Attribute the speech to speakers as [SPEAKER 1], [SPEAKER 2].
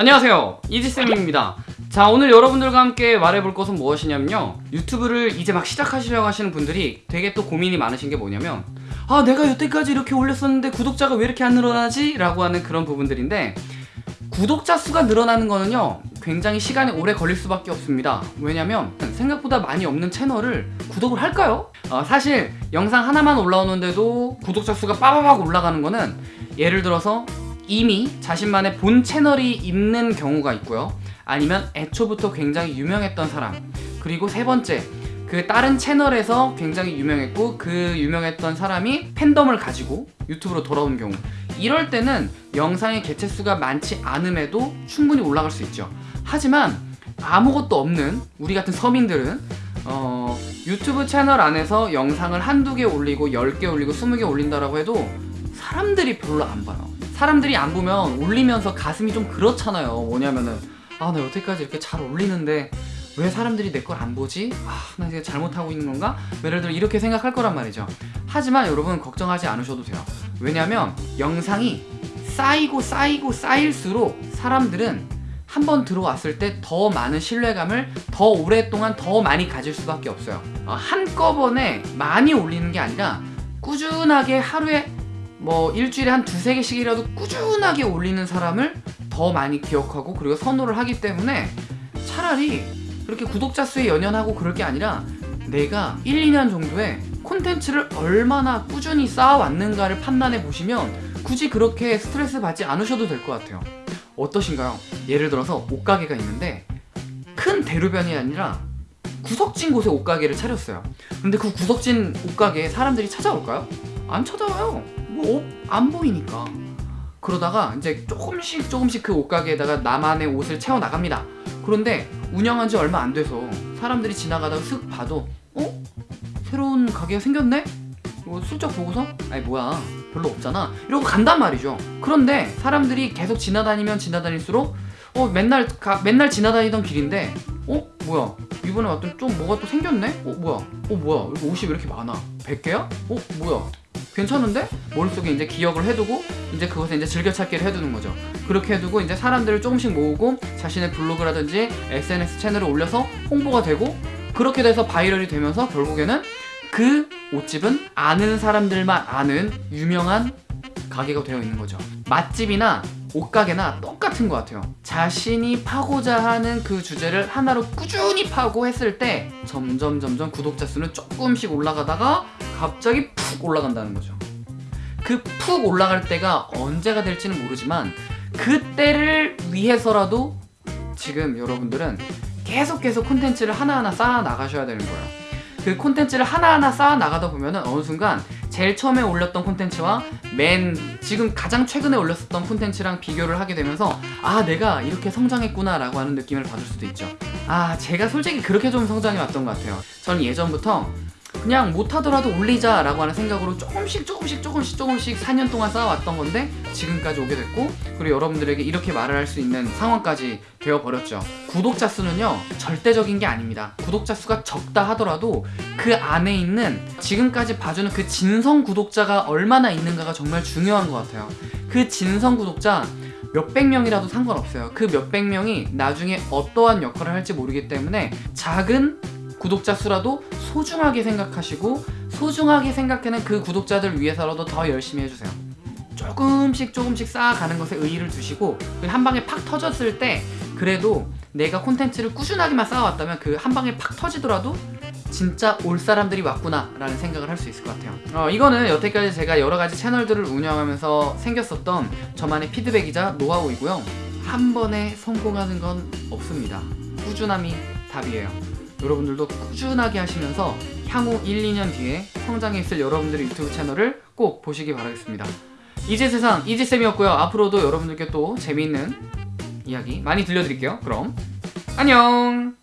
[SPEAKER 1] 안녕하세요 이지쌤입니다 자 오늘 여러분들과 함께 말해볼 것은 무엇이냐면요 유튜브를 이제 막 시작하시려고 하시는 분들이 되게 또 고민이 많으신 게 뭐냐면 아 내가 여태까지 이렇게 올렸었는데 구독자가 왜 이렇게 안 늘어나지? 라고 하는 그런 부분들인데 구독자 수가 늘어나는 거는요 굉장히 시간이 오래 걸릴 수밖에 없습니다 왜냐면 생각보다 많이 없는 채널을 구독을 할까요? 어, 사실 영상 하나만 올라오는데도 구독자 수가 빠바박 올라가는 거는 예를 들어서 이미 자신만의 본 채널이 있는 경우가 있고요. 아니면 애초부터 굉장히 유명했던 사람. 그리고 세 번째 그 다른 채널에서 굉장히 유명했고 그 유명했던 사람이 팬덤을 가지고 유튜브로 돌아온 경우. 이럴 때는 영상의 개체수가 많지 않음에도 충분히 올라갈 수 있죠. 하지만 아무것도 없는 우리 같은 서민들은 어, 유튜브 채널 안에서 영상을 한두 개 올리고 10개 올리고 20개 올린다라고 해도 사람들이 별로 안 봐요 사람들이 안 보면 올리면서 가슴이 좀 그렇잖아요 뭐냐면은 아 나 여태까지 이렇게 잘 올리는데 왜 사람들이 내 걸 안 보지? 아, 나 이제 잘못하고 있는 건가? 예를 들어 이렇게 생각할 거란 말이죠. 하지만 여러분 걱정하지 않으셔도 돼요. 왜냐면 영상이 쌓이고 쌓이고 쌓일수록 사람들은 한 번 들어왔을 때 더 많은 신뢰감을 더 오랫동안 더 많이 가질 수밖에 없어요. 어, 한꺼번에 많이 올리는 게 아니라 꾸준하게 하루에 뭐 일주일에 한 두세 개씩이라도 꾸준하게 올리는 사람을 더 많이 기억하고 그리고 선호를 하기 때문에 차라리 그렇게 구독자 수에 연연하고 그럴 게 아니라 내가 1, 2년 정도에 콘텐츠를 얼마나 꾸준히 쌓아왔는가를 판단해 보시면 굳이 그렇게 스트레스 받지 않으셔도 될 것 같아요 어떠신가요? 예를 들어서 옷가게가 있는데 큰 대로변이 아니라 구석진 곳에 옷가게를 차렸어요 근데 그 구석진 옷가게에 사람들이 찾아올까요? 안 찾아와요. 뭐 안 보이니까. 그러다가 이제 조금씩 조금씩 그 옷가게에다가 나만의 옷을 채워 나갑니다. 그런데 운영한 지 얼마 안 돼서 사람들이 지나가다가 슥 봐도 어? 새로운 가게가 생겼네? 뭐 슬쩍 보고서? 아니 뭐야? 별로 없잖아? 이러고 간단 말이죠. 그런데 사람들이 계속 지나다니면 지나다닐수록 어 맨날 가, 맨날 지나다니던 길인데 어? 뭐야? 이번에 왔더니 좀 뭐가 또 생겼네? 어 뭐야? 어 뭐야? 옷이 왜 이렇게 많아? 100개야? 어 뭐야 괜찮은데? 머릿속에 이제 기억을 해두고 이제 그것에 이제 즐겨찾기를 해두는 거죠. 그렇게 해두고 이제 사람들을 조금씩 모으고 자신의 블로그라든지 SNS 채널을 올려서 홍보가 되고 그렇게 돼서 viral이 되면서 결국에는 그 옷집은 아는 사람들만 아는 유명한 가게가 되어 있는 거죠. 맛집이나 옷가게나 똑같은 것 같아요. 자신이 파고자 하는 그 주제를 하나로 꾸준히 파고 했을 때 점점 점점 구독자 수는 조금씩 올라가다가 갑자기 푹 올라간다는 거죠. 그 푹 올라갈 때가 언제가 될지는 모르지만 그때를 위해서라도 지금 여러분들은 계속 계속 콘텐츠를 하나하나 쌓아 나가셔야 되는 거예요. 그 콘텐츠를 하나하나 쌓아 나가다 보면 은 어느 순간 제일 처음에 올렸던 콘텐츠와 맨 지금 가장 최근에 올렸었던 콘텐츠랑 비교를 하게 되면서 아 내가 이렇게 성장했구나 라고 하는 느낌을 받을 수도 있죠. 아 제가 솔직히 그렇게 좀 성장해 왔던 것 같아요. 저는 예전부터 그냥 못하더라도 올리자 라고 하는 생각으로 조금씩 조금씩 조금씩 조금씩 4년 동안 쌓아왔던 건데 지금까지 오게 됐고 그리고 여러분들에게 이렇게 말을 할 수 있는 상황까지 되어버렸죠. 구독자 수는요 절대적인 게 아닙니다. 구독자 수가 적다 하더라도 그 안에 있는 지금까지 봐주는 그 진성 구독자가 얼마나 있는가가 정말 중요한 것 같아요. 그 진성 구독자 몇백 명이라도 상관없어요. 그 몇백 명이 나중에 어떠한 역할을 할지 모르기 때문에 작은 구독자 수라도 소중하게 생각하시고 소중하게 생각하는 그 구독자들 위해서라도 더 열심히 해주세요. 조금씩 조금씩 쌓아가는 것에 의의를 두시고 한 방에 팍 터졌을 때 그래도 내가 콘텐츠를 꾸준하게만 쌓아왔다면 그 한 방에 팍 터지더라도 진짜 올 사람들이 왔구나 라는 생각을 할 수 있을 것 같아요. 어, 이거는 여태까지 제가 여러가지 채널들을 운영하면서 생겼었던 저만의 피드백이자 노하우이고요. 한 번에 성공하는 건 없습니다. 꾸준함이 답이에요 여러분들도 꾸준하게 하시면서 향후 1, 2년 뒤에 성장해 있을 여러분들의 유튜브 채널을 꼭 보시기 바라겠습니다. 이지세상 이지쌤이었고요. 앞으로도 여러분들께 또 재미있는 이야기 많이 들려드릴게요. 그럼 안녕